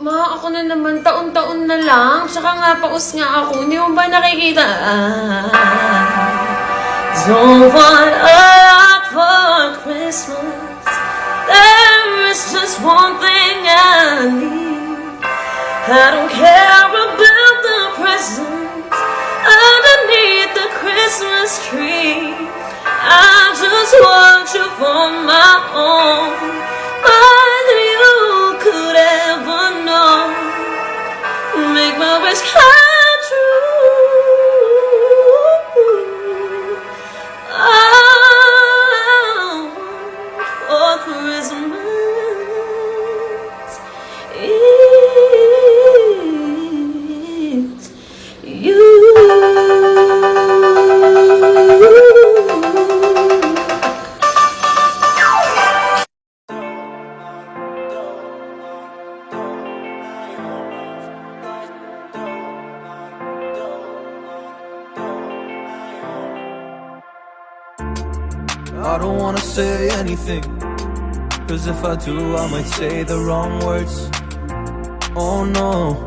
Ma, ako na naman, taon-taon na lang. Tsaka nga, paus nga ako. Hindi mo ba nakikita? Don't want a lot for Christmas. There is just one thing I need. I don't care about the presents underneath the Christmas tree. I just want you for my own. My wish come true. Oh, for Christmas I don't wanna say anything. Cause if I do, I might say the wrong words. Oh no,